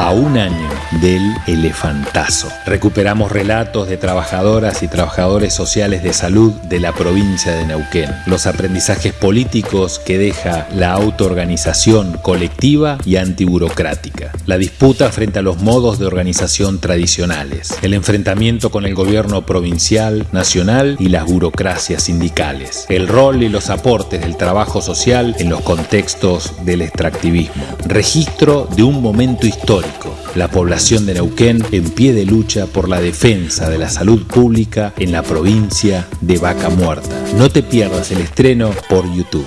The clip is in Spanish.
a un año del elefantazo. Recuperamos relatos de trabajadoras y trabajadores sociales de salud de la provincia de Neuquén, los aprendizajes políticos que deja la autoorganización colectiva y antiburocrática, la disputa frente a los modos de organización tradicionales, el enfrentamiento con el gobierno provincial, nacional y las burocracias sindicales, el rol y los aportes del trabajo social en los contextos del extractivismo, registro de un momento histórico, la población de Neuquén en pie de lucha por la defensa de la salud pública en la provincia de Vaca Muerta. No te pierdas el estreno por YouTube.